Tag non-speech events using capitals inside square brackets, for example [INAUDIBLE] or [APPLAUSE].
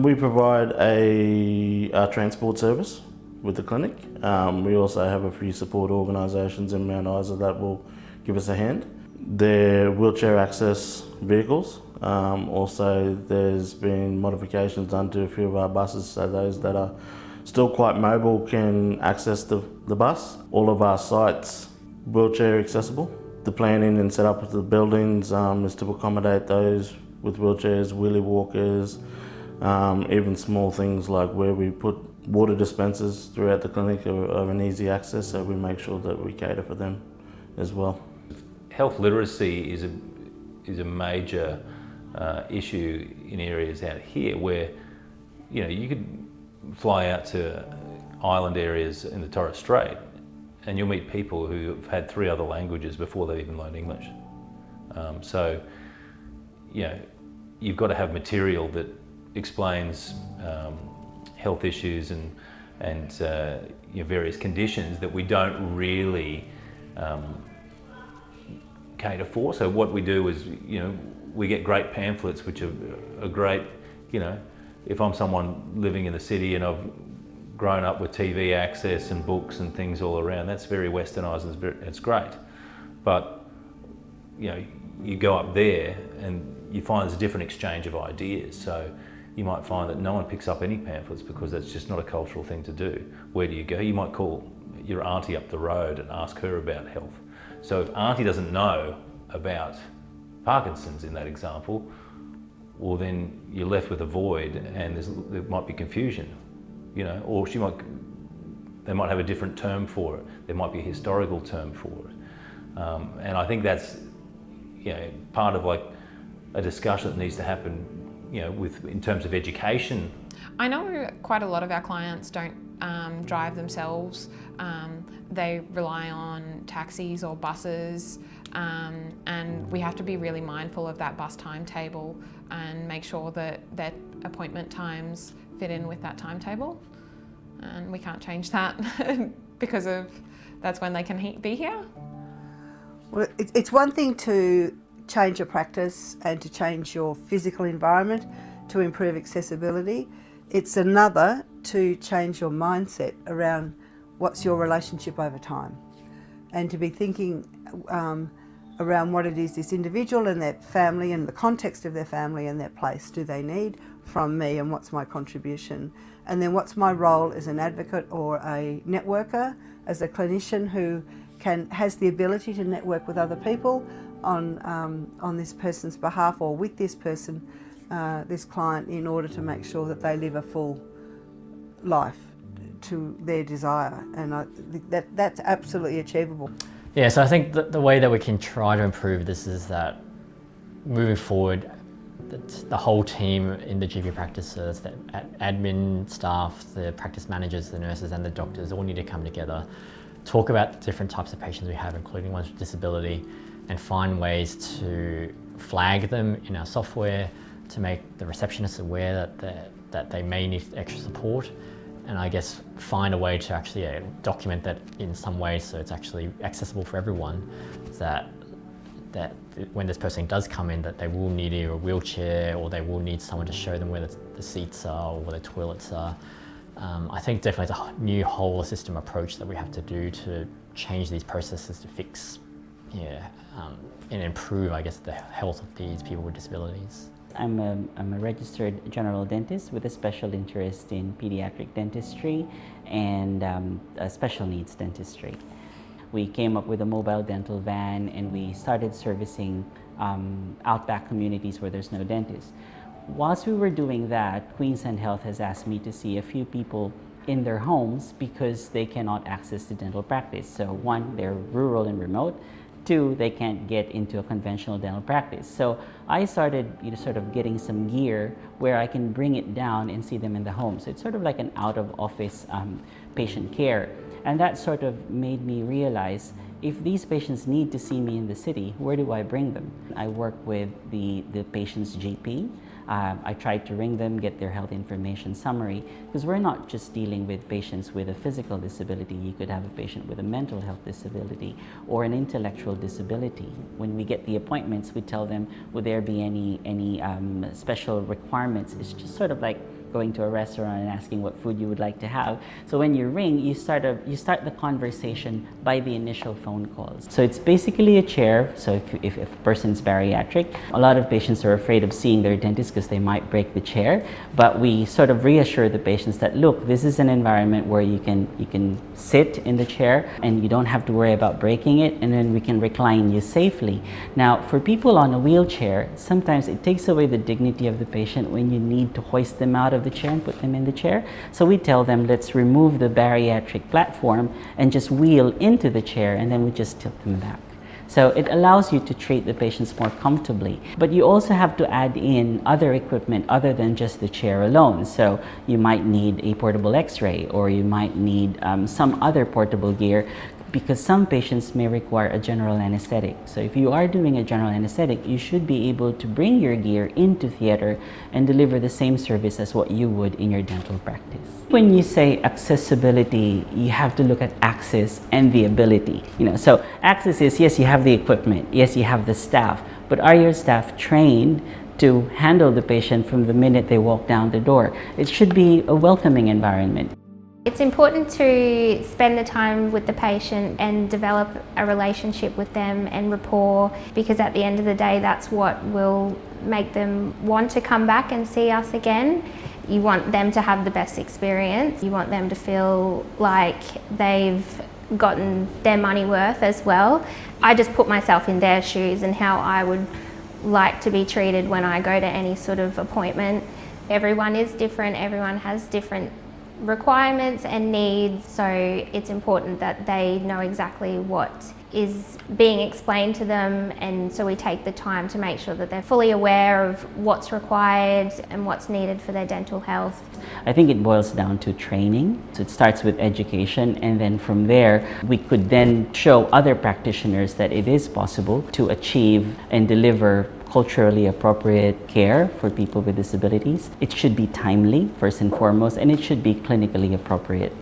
We provide a, a transport service with the clinic. Um, we also have a few support organisations in Mount Isa that will give us a hand. They're wheelchair access vehicles. Um, also, there's been modifications done to a few of our buses so those that are still quite mobile can access the, the bus. All of our sites wheelchair accessible. The planning and setup of the buildings um, is to accommodate those with wheelchairs, wheelie walkers, um, even small things like where we put water dispensers throughout the clinic are, are an easy access, so we make sure that we cater for them as well. Health literacy is a, is a major uh, issue in areas out here where, you know, you could fly out to island areas in the Torres Strait and you'll meet people who have had three other languages before they've even learned English. Um, so, you know, you've got to have material that explains um, health issues and, and uh, you know, various conditions that we don't really um, cater for. So what we do is, you know, we get great pamphlets which are, are great, you know, if I'm someone living in the city and I've grown up with TV access and books and things all around, that's very westernised and it's great. But, you know, you go up there and you find there's a different exchange of ideas. So you might find that no one picks up any pamphlets because that's just not a cultural thing to do. Where do you go? You might call your auntie up the road and ask her about health. So if auntie doesn't know about Parkinson's in that example, well then you're left with a void and there might be confusion, you know, or she might, they might have a different term for it. There might be a historical term for it. Um, and I think that's, you know, part of like a discussion that needs to happen, you know, with in terms of education. I know quite a lot of our clients don't um, drive themselves. Um, they rely on taxis or buses um, and we have to be really mindful of that bus timetable and make sure that their appointment times fit in with that timetable. And we can't change that [LAUGHS] because of that's when they can be here. Well, it's one thing to change your practice and to change your physical environment to improve accessibility. It's another to change your mindset around what's your relationship over time and to be thinking um, around what it is this individual and their family and the context of their family and their place do they need from me and what's my contribution and then what's my role as an advocate or a networker as a clinician who can has the ability to network with other people on um, on this person's behalf or with this person uh, this client in order to make sure that they live a full life to their desire and I, that that's absolutely achievable. Yeah, so I think the, the way that we can try to improve this is that moving forward, the whole team in the GP practices, the admin staff, the practice managers, the nurses and the doctors all need to come together, talk about the different types of patients we have, including ones with disability, and find ways to flag them in our software to make the receptionists aware that, that they may need extra support and I guess find a way to actually uh, document that in some way so it's actually accessible for everyone that that when this person does come in that they will need either a wheelchair or they will need someone to show them where the, the seats are or where the toilets are. Um, I think definitely it's a new whole system approach that we have to do to change these processes to fix yeah, um, and improve, I guess, the health of these people with disabilities. I'm a, I'm a registered general dentist with a special interest in pediatric dentistry and um, special needs dentistry. We came up with a mobile dental van and we started servicing um, outback communities where there's no dentist. Whilst we were doing that, Queensland Health has asked me to see a few people in their homes because they cannot access the dental practice. So one, they're rural and remote, Two, they can't get into a conventional dental practice. So I started you know, sort of getting some gear where I can bring it down and see them in the home. So it's sort of like an out-of-office um, patient care. And that sort of made me realize if these patients need to see me in the city, where do I bring them? I work with the, the patient's GP uh, I try to ring them, get their health information summary, because we're not just dealing with patients with a physical disability. You could have a patient with a mental health disability or an intellectual disability. When we get the appointments, we tell them, would there be any, any um, special requirements? It's just sort of like going to a restaurant and asking what food you would like to have. So when you ring, you start, a, you start the conversation by the initial phone calls. So it's basically a chair. So if, if, if a person's bariatric, a lot of patients are afraid of seeing their dentist because they might break the chair. But we sort of reassure the patients that, look, this is an environment where you can, you can sit in the chair and you don't have to worry about breaking it and then we can recline you safely. Now, for people on a wheelchair, sometimes it takes away the dignity of the patient when you need to hoist them out of the chair and put them in the chair. So we tell them, let's remove the bariatric platform and just wheel into the chair and then we just tilt them back. So it allows you to treat the patients more comfortably. But you also have to add in other equipment other than just the chair alone. So you might need a portable x-ray or you might need um, some other portable gear because some patients may require a general anesthetic. So if you are doing a general anesthetic, you should be able to bring your gear into theater and deliver the same service as what you would in your dental practice. When you say accessibility, you have to look at access and the ability. You know, so access is yes, you have the equipment, yes, you have the staff, but are your staff trained to handle the patient from the minute they walk down the door? It should be a welcoming environment. It's important to spend the time with the patient and develop a relationship with them and rapport because at the end of the day that's what will make them want to come back and see us again. You want them to have the best experience. You want them to feel like they've gotten their money worth as well. I just put myself in their shoes and how I would like to be treated when I go to any sort of appointment. Everyone is different, everyone has different requirements and needs so it's important that they know exactly what is being explained to them and so we take the time to make sure that they're fully aware of what's required and what's needed for their dental health. I think it boils down to training. So it starts with education and then from there we could then show other practitioners that it is possible to achieve and deliver culturally appropriate care for people with disabilities. It should be timely, first and foremost, and it should be clinically appropriate.